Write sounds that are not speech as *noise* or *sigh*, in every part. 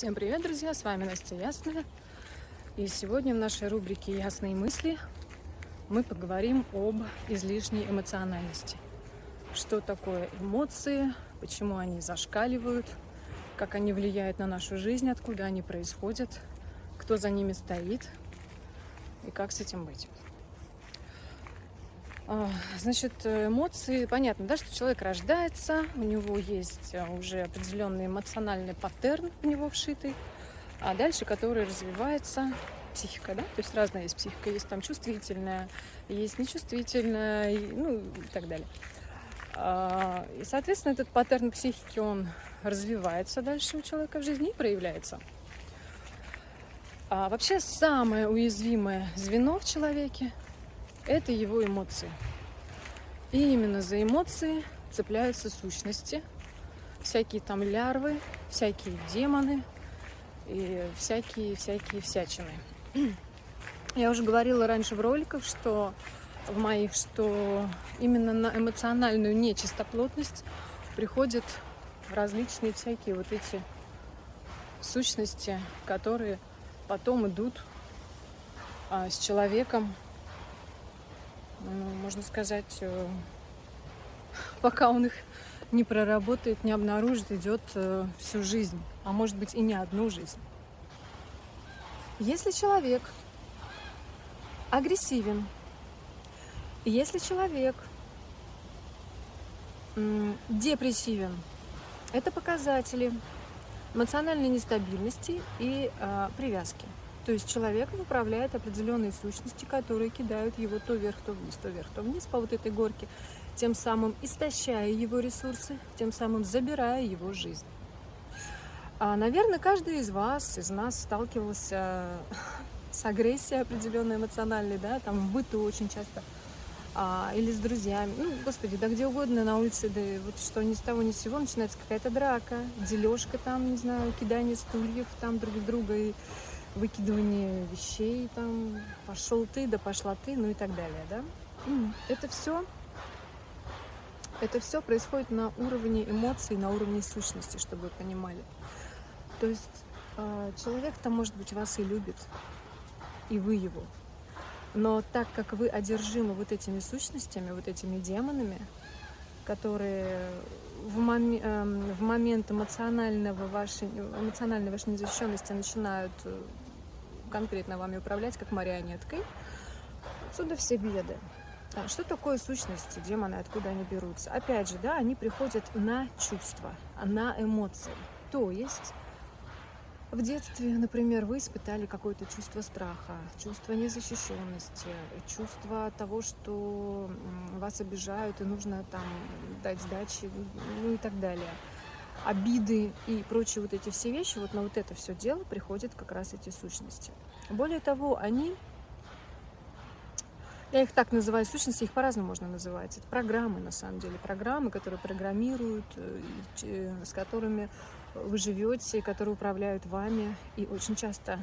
Всем привет, друзья! С вами Настя Ясная. И сегодня в нашей рубрике «Ясные мысли» мы поговорим об излишней эмоциональности. Что такое эмоции, почему они зашкаливают, как они влияют на нашу жизнь, откуда они происходят, кто за ними стоит и как с этим быть. А, значит, эмоции, понятно, да, что человек рождается, у него есть а, уже определенный эмоциональный паттерн в него вшитый, а дальше, который развивается, психика, да, то есть разная есть психика, есть там чувствительная, есть нечувствительная, ну и так далее. А, и, соответственно, этот паттерн психики, он развивается дальше у человека в жизни и проявляется. А вообще самое уязвимое звено в человеке это его эмоции. И именно за эмоции цепляются сущности, всякие там лярвы, всякие демоны и всякие-всякие всячины. Я уже говорила раньше в роликах, что в моих, что именно на эмоциональную нечистоплотность приходят различные всякие вот эти сущности, которые потом идут а, с человеком можно сказать, э, пока он их не проработает, не обнаружит, идет э, всю жизнь, а может быть и не одну жизнь. Если человек агрессивен, если человек депрессивен, это показатели эмоциональной нестабильности и э, привязки. То есть человеком управляет определенные сущности, которые кидают его то вверх, то вниз, то вверх, то вниз по вот этой горке, тем самым истощая его ресурсы, тем самым забирая его жизнь. А, наверное, каждый из вас, из нас сталкивался *laughs* с агрессией определенной эмоциональной, да, там в быту очень часто, а, или с друзьями, ну, господи, да где угодно на улице, да вот что ни с того ни с сего начинается какая-то драка, дележка там, не знаю, кидание стульев там друг друга и выкидывание вещей, там, пошел ты, да пошла ты, ну и так далее, да. Это все, это все происходит на уровне эмоций, на уровне сущности, чтобы вы понимали. То есть а, человек-то, может быть, вас и любит, и вы его. Но так как вы одержимы вот этими сущностями, вот этими демонами, которые в, мом... Эм, в момент эмоционального вашей, эмоциональной вашей незащищенности начинают э, конкретно вами управлять, как марионеткой, отсюда все беды. А что такое сущности, демоны, откуда они берутся? Опять же, да, они приходят на чувства, на эмоции. То есть в детстве, например, вы испытали какое-то чувство страха, чувство незащищенности, чувство того, что вас обижают и нужно там дать сдачи, ну и так далее. Обиды и прочие вот эти все вещи, вот на вот это все дело приходят как раз эти сущности. Более того, они, я их так называю, сущности, их по-разному можно называть. Это программы, на самом деле, программы, которые программируют, э, э, с которыми вы живете, которые управляют вами. И очень часто,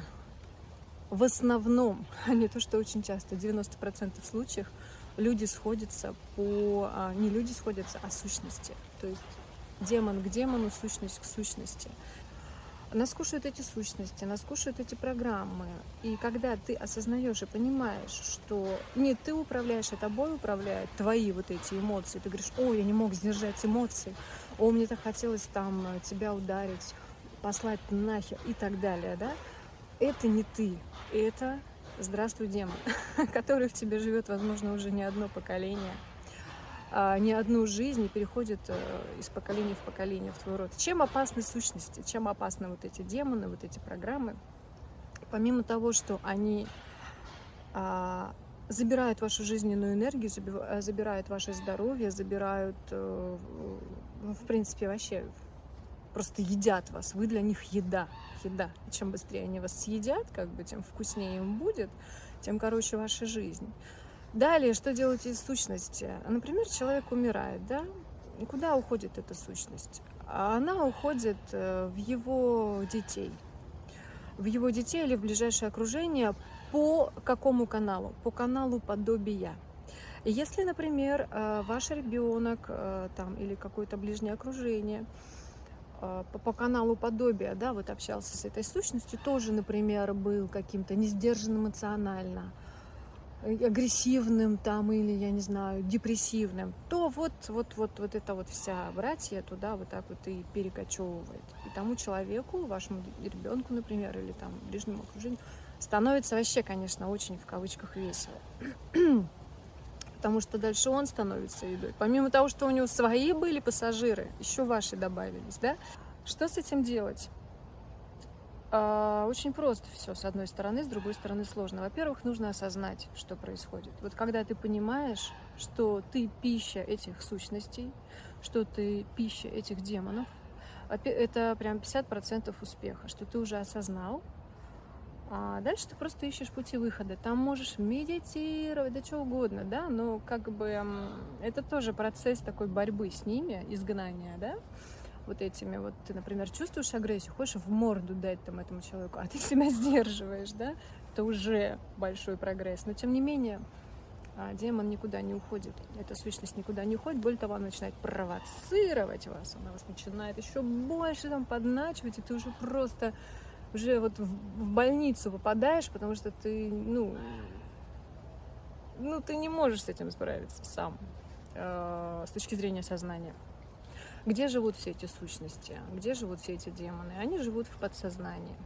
в основном, а не то, что очень часто, в 90% случаев люди сходятся по... А, не люди сходятся, а сущности. То есть демон к демону, сущность к сущности. Нас кушают эти сущности, нас кушают эти программы. И когда ты осознаешь и понимаешь, что не ты управляешь, а тобой управляют твои вот эти эмоции, ты говоришь, ой, я не мог сдержать эмоции, о, мне так хотелось там тебя ударить, послать нахер и так далее, да? Это не ты, это здравствуй, демон, *laughs* который в тебе живет, возможно, уже не одно поколение не одну жизнь и переходит э, из поколения в поколение в твой род. Чем опасны сущности, чем опасны вот эти демоны, вот эти программы? Помимо того, что они а, забирают вашу жизненную энергию, э, забирают ваше здоровье, забирают, э, в принципе, вообще просто едят вас. Вы для них еда, еда. И чем быстрее они вас съедят, как бы, тем вкуснее им будет, тем короче ваша жизнь. Далее, что делать из сущности? Например, человек умирает, да? Куда уходит эта сущность? Она уходит э, в его детей. В его детей или в ближайшее окружение по какому каналу? По каналу подобия. Если, например, э, ваш ребенок э, там, или какое-то ближнее окружение по, по каналу подобия, да, вот общался с этой сущностью, тоже, например, был каким-то не сдержан эмоционально, агрессивным там или, я не знаю, депрессивным, то вот, вот, вот, вот эта вот вся братья туда вот так вот и перекочевывает. И тому человеку, вашему ребенку, например, или там ближнему окружению, становится вообще, конечно, очень в кавычках весело. *clears throat* Потому что дальше он становится едой. Помимо того, что у него свои были пассажиры, еще ваши добавились, да? Что с этим делать? А, очень просто все, с одной стороны, с другой стороны сложно. Во-первых, нужно осознать, что происходит. Вот когда ты понимаешь, что ты пища этих сущностей, что ты пища этих демонов, это прям 50% успеха, что ты уже осознал, а дальше ты просто ищешь пути выхода. Там можешь медитировать, да что угодно, да, но как бы это тоже процесс такой борьбы с ними, изгнания, да вот этими вот, ты, например, чувствуешь агрессию, хочешь в морду дать там этому человеку, а ты *laughs* себя сдерживаешь, да, это уже большой прогресс. Но тем не менее, а, демон никуда не уходит, эта сущность никуда не уходит, более того, она начинает провоцировать вас, она вас начинает еще больше там подначивать, и ты уже просто уже вот в больницу попадаешь, потому что ты, ну, ну, ты не можешь с этим справиться сам, э, с точки зрения сознания. Где живут все эти сущности? Где живут все эти демоны? Они живут в подсознании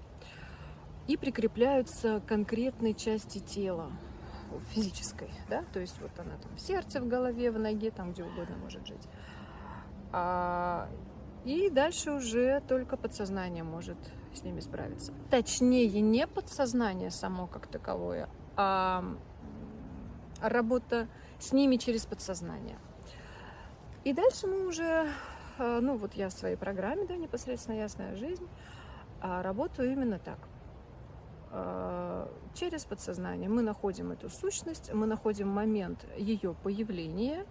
и прикрепляются к конкретной части тела, физической, да, то есть вот она там в сердце, в голове, в ноге, там где угодно может жить. А, и дальше уже только подсознание может с ними справиться. Точнее, не подсознание само как таковое, а работа с ними через подсознание. И дальше мы уже ну вот я в своей программе, да, непосредственно «Ясная жизнь», а работаю именно так. Э, через подсознание мы находим эту сущность, мы находим момент ее появления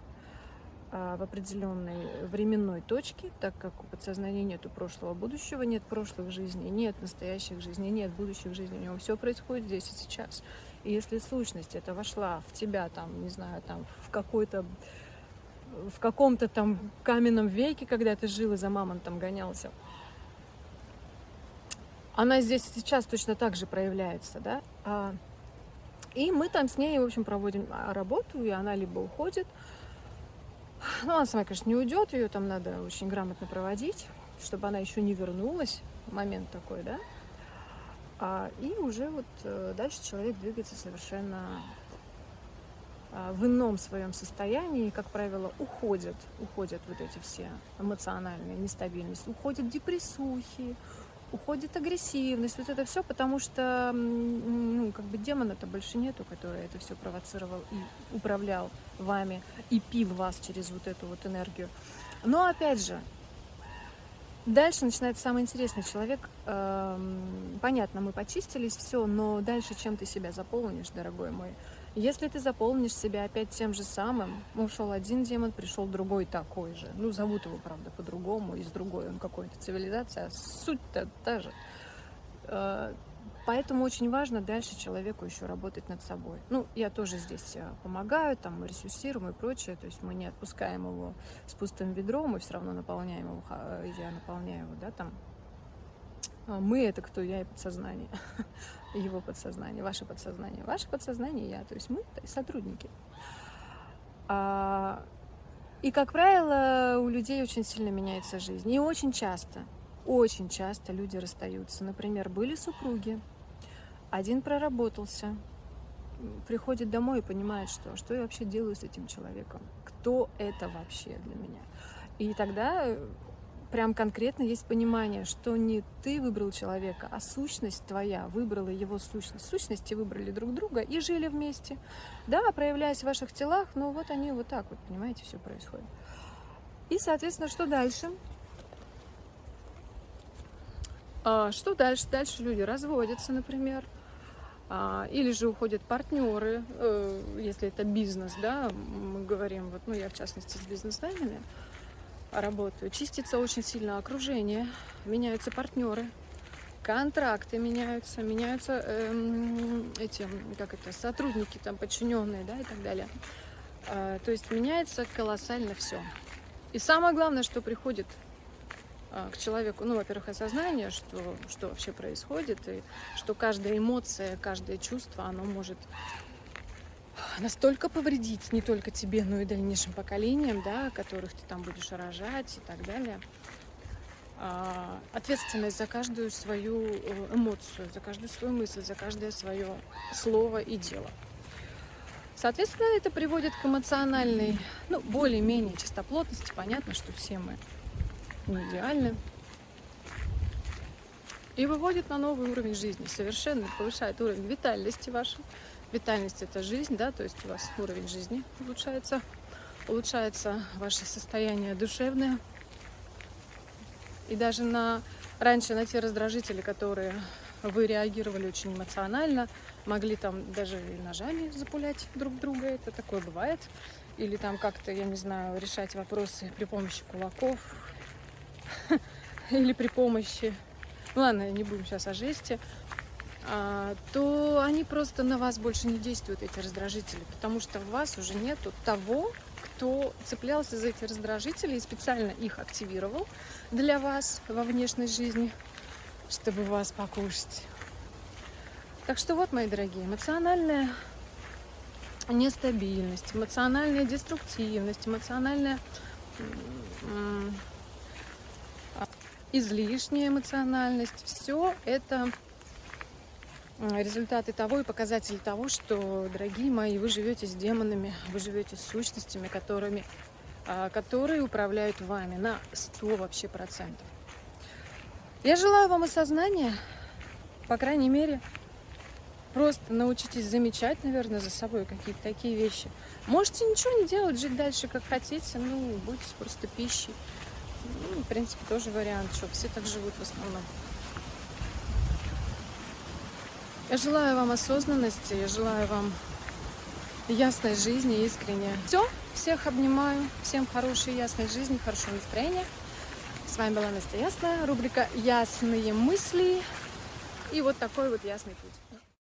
э, в определенной временной точке, так как у подсознания нет прошлого будущего, нет прошлых жизней, нет настоящих жизней, нет будущих жизней, у него все происходит здесь и сейчас. И если сущность это вошла в тебя, там, не знаю, там, в какой-то в каком-то там каменном веке, когда ты жил и за мамонтом гонялся. Она здесь сейчас точно так же проявляется, да. А, и мы там с ней, в общем, проводим а, работу, и она либо уходит, ну, она сама, конечно, не уйдет, ее там надо очень грамотно проводить, чтобы она еще не вернулась, момент такой, да. А, и уже вот э, дальше человек двигается совершенно в ином своем состоянии, как правило, уходят, уходят вот эти все эмоциональные нестабильности, уходят депрессухи, уходит агрессивность, вот это все, потому что ну, как бы демона-то больше нету, который это все провоцировал и управлял вами, и пил вас через вот эту вот энергию. Но опять же, Дальше начинается самое интересное. Человек, э, понятно, мы почистились, все, но дальше чем ты себя заполнишь, дорогой мой? Если ты заполнишь себя опять тем же самым, ушел один демон, пришел другой такой же. Ну, зовут его, правда, по-другому, из другой он какой-то цивилизация, а суть-то та же. Э, поэтому очень важно дальше человеку еще работать над собой. Ну, я тоже здесь э, помогаю, там мы ресурсируем и прочее, то есть мы не отпускаем его с пустым ведром, мы все равно наполняем его, я наполняю его, да, там мы это кто? Я и подсознание. *laughs* Его подсознание, ваше подсознание. Ваше подсознание я. То есть мы сотрудники. А, и, как правило, у людей очень сильно меняется жизнь. И очень часто, очень часто люди расстаются. Например, были супруги, один проработался, приходит домой и понимает, что, что я вообще делаю с этим человеком, кто это вообще для меня. И тогда прям конкретно есть понимание, что не ты выбрал человека, а сущность твоя выбрала его сущность. Сущности выбрали друг друга и жили вместе. Да, проявляясь в ваших телах, но вот они вот так вот, понимаете, все происходит. И, соответственно, что дальше? А, что дальше? Дальше люди разводятся, например. А, или же уходят партнеры, э, если это бизнес, да, мы говорим, вот, ну, я в частности с бизнесменами, работаю. Чистится очень сильно окружение, меняются партнеры, контракты меняются, меняются э, эти, как это, сотрудники, там, подчиненные, да, и так далее. Э, то есть меняется колоссально все. И самое главное, что приходит а, к человеку, ну, во-первых, осознание, что, что вообще происходит, и что каждая эмоция, каждое чувство, оно может настолько повредить не только тебе, но и дальнейшим поколениям, да, которых ты там будешь рожать и так далее. А, ответственность за каждую свою э, эмоцию, за каждую свою мысль, за каждое свое слово и дело. Соответственно, это приводит к эмоциональной, ну, более-менее чистоплотности. Понятно, что все мы не идеальны. И выводит на новый уровень жизни, совершенно повышает уровень витальности вашей. Витальность – это жизнь, да, то есть у вас уровень жизни улучшается, улучшается ваше состояние душевное. И даже на раньше на те раздражители, которые вы реагировали очень эмоционально, могли там даже ножами запулять друг друга, это такое бывает. Или там как-то, я не знаю, решать вопросы при помощи кулаков *laughs* или при помощи, ну ладно, не будем сейчас о жести, то они просто на вас больше не действуют, эти раздражители, потому что в вас уже нету того, кто цеплялся за эти раздражители и специально их активировал для вас во внешней жизни, чтобы вас покушать. Так что вот, мои дорогие, эмоциональная нестабильность, эмоциональная деструктивность, эмоциональная излишняя эмоциональность, все это результаты того и показатели того, что, дорогие мои, вы живете с демонами, вы живете с сущностями, которыми, а, которые управляют вами на 100 вообще процентов. Я желаю вам осознания, по крайней мере, просто научитесь замечать, наверное, за собой какие-то такие вещи. Можете ничего не делать, жить дальше, как хотите, ну, будьте просто пищей. Ну, в принципе, тоже вариант, что все так живут в основном. Я желаю вам осознанности, я желаю вам ясной жизни, искренне. Все, всех обнимаю, всем хорошей ясной жизни, хорошего настроения. С вами была Настя Ясная, рубрика «Ясные мысли». И вот такой вот ясный путь.